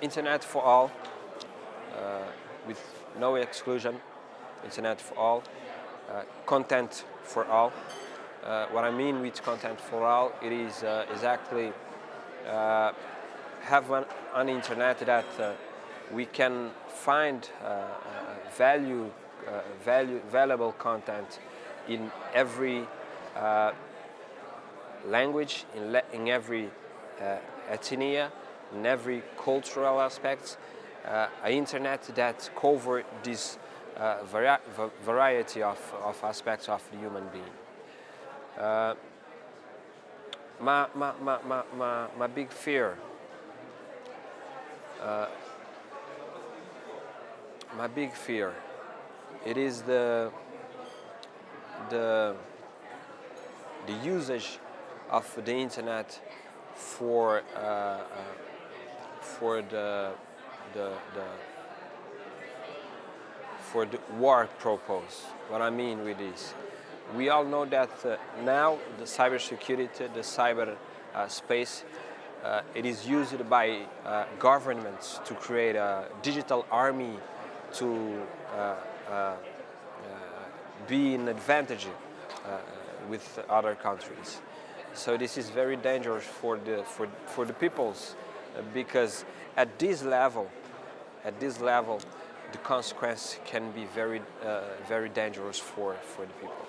internet for all, uh, with no exclusion, internet for all, uh, content for all. Uh, what I mean with content for all, it is uh, exactly uh, have an, an, internet that uh, we can find value, value, valuable content in every language, in, in every ethnia, in every cultural aspect, uh, an internet that cover this uh, vari variety of, of aspects of the human being. Uh, my, my, my, my, my, my big fear uh, my big fear it is the the the usage of the internet for uh, uh, for the, the, the for the war purpose. What I mean with this, we all know that uh, now the cybersecurity, the cyber uh, space, uh, it is used by uh, governments to create a digital army to uh, uh, be an advantage with other countries. So this is very dangerous for the, for, for the peoples because at this level, at this level, the consequence can be very, uh, very dangerous for, for the people.